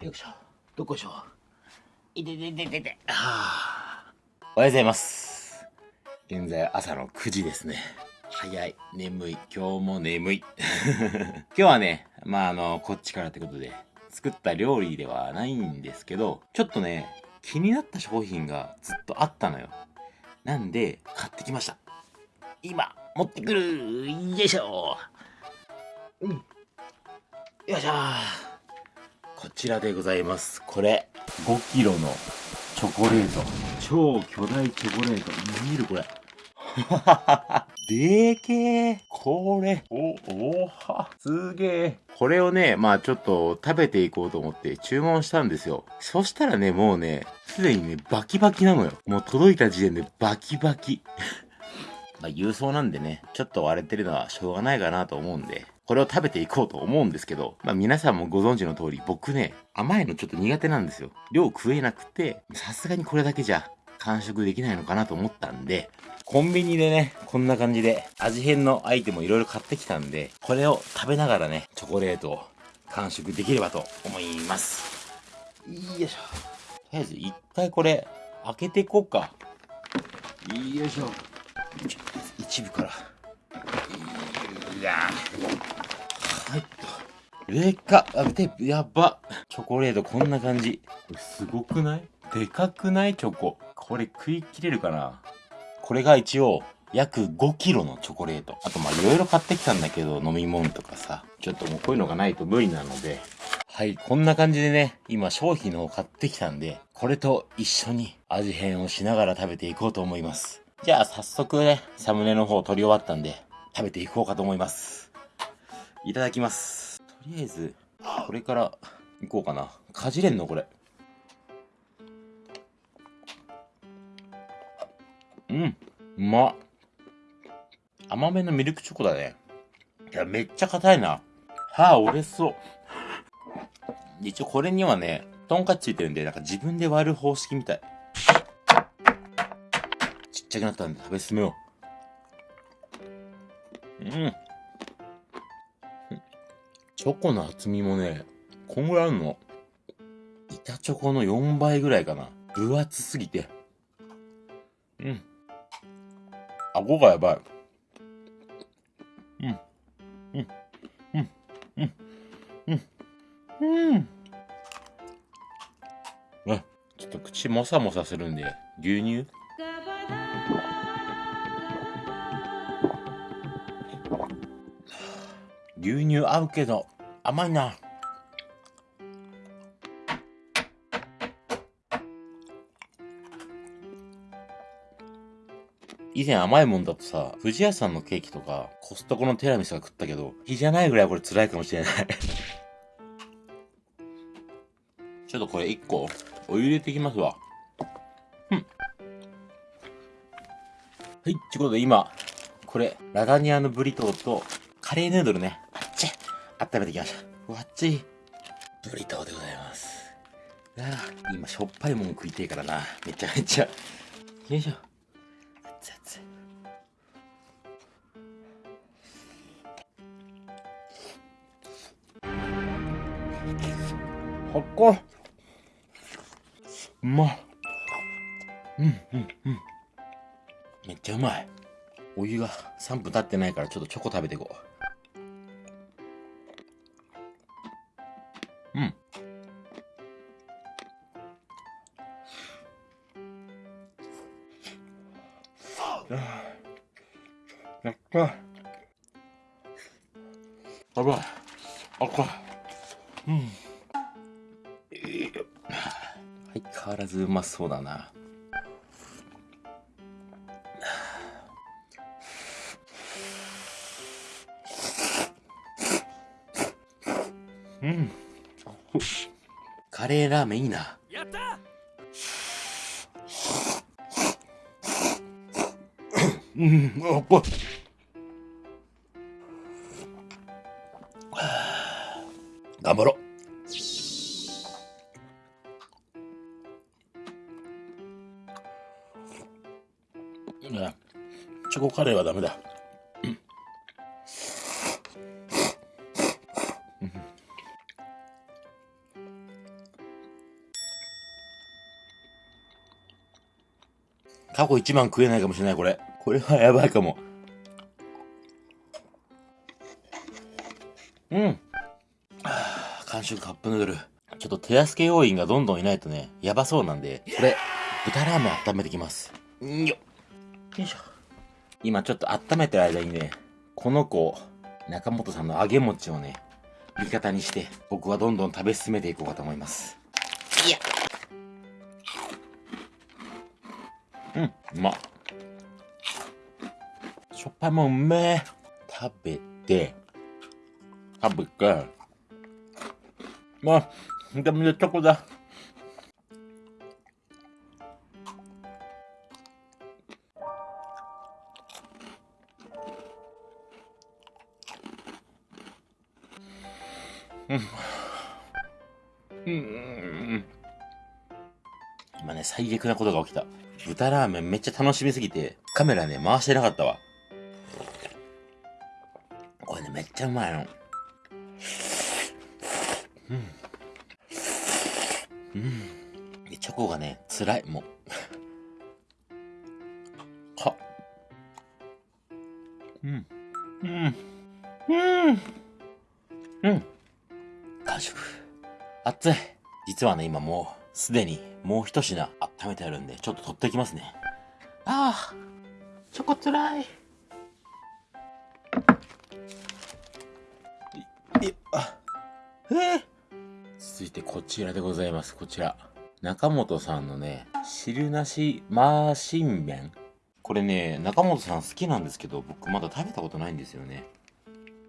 よいしょ。どこでしょ。いててててて。はあ。おはようございます。現在朝の9時ですね。早い。眠い。今日も眠い。今日はね、まああの、こっちからってことで、作った料理ではないんですけど、ちょっとね、気になった商品がずっとあったのよ。なんで、買ってきました。今、持ってくるよいしょうん。よいしょこちらでございます。これ、5キロのチョコレート。超巨大チョコレート。見えるこれ。でーけー。これ、お、おは、すげえ。これをね、まあちょっと食べていこうと思って注文したんですよ。そしたらね、もうね、すでにね、バキバキなのよ。もう届いた時点でバキバキ。まあ郵送なんでね、ちょっと割れてるのはしょうがないかなと思うんで、これを食べていこうと思うんですけど、まあ皆さんもご存知の通り、僕ね、甘いのちょっと苦手なんですよ。量食えなくて、さすがにこれだけじゃ完食できないのかなと思ったんで、コンビニでね、こんな感じで味変のアイテムをいろいろ買ってきたんで、これを食べながらね、チョコレートを完食できればと思います。よいしょ。とりあえず一回これ開けていこうか。よいしょ。一部から。いやはいっと。でかっ。あ、で、やば。チョコレートこんな感じ。これすごくない？でかくない？チョコ。これ食い切れるかな？これが一応、約5キロのチョコレート。あとまあいろいろ買ってきたんだけど、飲み物とかさ。ちょっともうこういうのがないと無理なので。はい、こんな感じでね、今商品のを買ってきたんで、これと一緒に味変をしながら食べていこうと思います。じゃあ早速ね、サムネの方撮り終わったんで、食べていこうかと思います。いただきます。とりあえず、これから行こうかな。かじれんの？これ。うん、うまっ。甘めのミルクチョコだね。いや、めっちゃ硬いな。歯折れそう。一応これにはね、トンカチついてるんで、なんか自分で割る方式みたい。ちっちゃくなったんで食べ進めよう。うん。チョコの厚みもね、こんぐらいあるの。板チョコの4倍ぐらいかな。分厚すぎて。うん。顎がやばい。うん。うん。うん。うん。うん。うん。あ、ちょっと口もさもさするんで、牛乳？牛乳合うけど、甘いな。以前甘いもんだとさ、富士屋さんのケーキとか、コストコのティラミスが食ったけど、日じゃないぐらいこれ辛いかもしれない。ちょっとこれ1個、お湯入れていきますわ。うん。はい、ちゅうことで今、これ、ラザニアのブリトーと、カレーヌードルね、温めてきました。うわっちい。ブリトーでございます。ああ、今しょっぱいもん食いてえからな。めちゃめちゃ。よいしょ。熱々。はっこうまっうんうんうんめっちゃうまいお湯が3分経ってないからちょっとチョコ食べていこううん。やったやばいあかうん。相変わらずうまそうだな。カレーラーメンいいな。やったうん、あっぱ頑張ろう。チョコカレーはダメだ。過去一番食えないかもしれない、これ。これはやばいかも。うん。はぁ、完食カップヌードル。ちょっと手助け要員がどんどんいないとね、やばそうなんで、これ、豚ラーメン温めてきます。んよよいしょ。今ちょっと温めてる間にね、この子、中本さんの揚げ餅をね、味方にして、僕はどんどん食べ進めていこうかと思います。いやうん、うまっ。しょっぱいもんうめえ。食べて、食べて、まあ、でもね、チョコだ。うん。うん。今ね、最悪なことが起きた。豚ラーメンめっちゃ楽しみすぎて、カメラね、回してなかったわ。これね、めっちゃうまいの。うん。うん。チョコがね、辛い、もう。は。うん。うん。うん。うん。完食。熱い。実はね、今もう、すでにもう一品温めてあるんで、ちょっと取っていきますね。ああ、チョコつらい。い、あ、えー、続いてこちらでございます。こちら。中本さんのね、汁なしマーシン麺。これね、中本さん好きなんですけど、僕まだ食べたことないんですよね。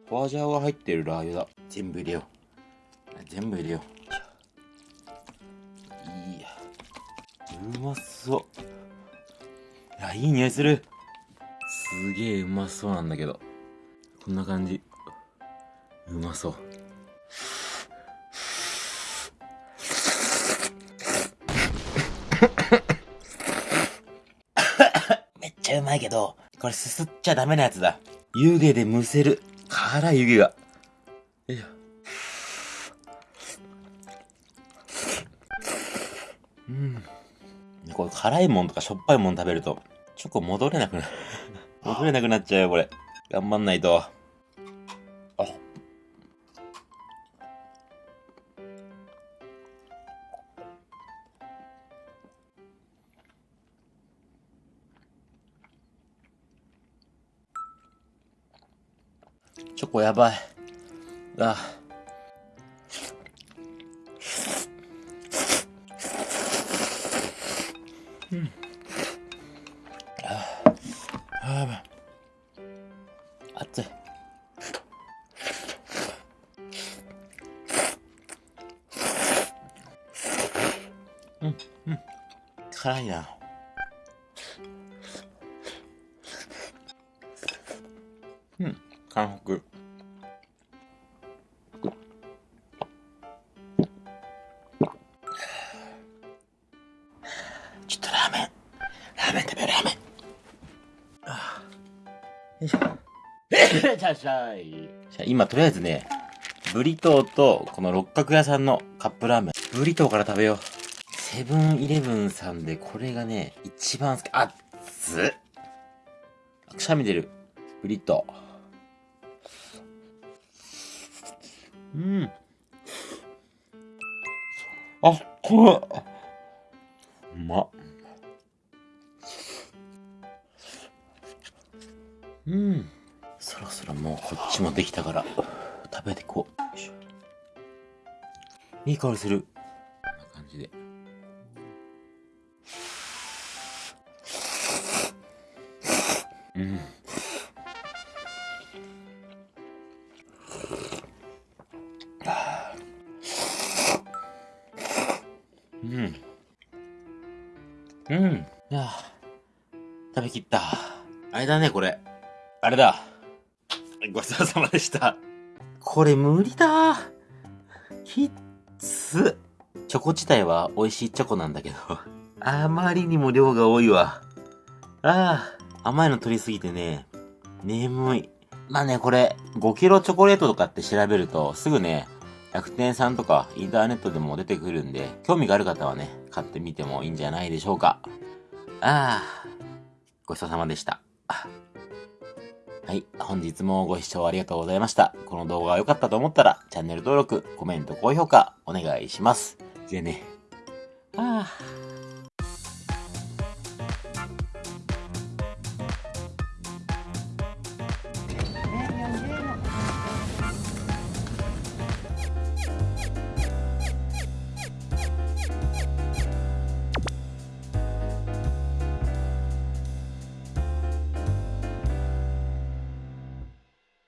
ホアジャオが入ってるラー油だ。全部入れよう。全部入れよう。うまそう。いや、いい匂いする。すげえうまそうなんだけど。こんな感じ。うまそう。めっちゃうまいけど、これすすっちゃダメなやつだ。湯気でむせる。辛い湯気が。よいしょ。うん。これ辛いもんとかしょっぱいもん食べると、チョコ戻れなくなる 戻れなくなっちゃうよ、これ。頑張んないと。あ。チョコやばい。あ。うん。ああ、やばい。熱い。うん、うん。辛いな。うん、韓国。いらっしゃい。じゃ今、とりあえずね、ブリトーと、この六角屋さんのカップラーメン。ブリトーから食べよう。セブンイレブンさんで、これがね、一番好き。あっつくしゃみ出る。ブリトー。うん。あ、これ。うまっ。うん。そろそろもうこっちもできたから、食べてこう。いい香りする。こんな感じで。うん。うん。うん。いや食べきった。あれだね、これ。あれだ。ごちそうさまでした。これ無理だ。きっつ。チョコ自体は美味しいチョコなんだけど、あまりにも量が多いわ。ああ、甘いの取りすぎてね、眠い。まあね、これ、5キロチョコレートとかって調べると、すぐね、楽天さんとかインターネットでも出てくるんで、興味がある方はね、買ってみてもいいんじゃないでしょうか。ああ、ごちそうさまでした。はい。本日もご視聴ありがとうございました。この動画が良かったと思ったら、チャンネル登録、コメント、高評価、お願いします。じゃあね。ああ。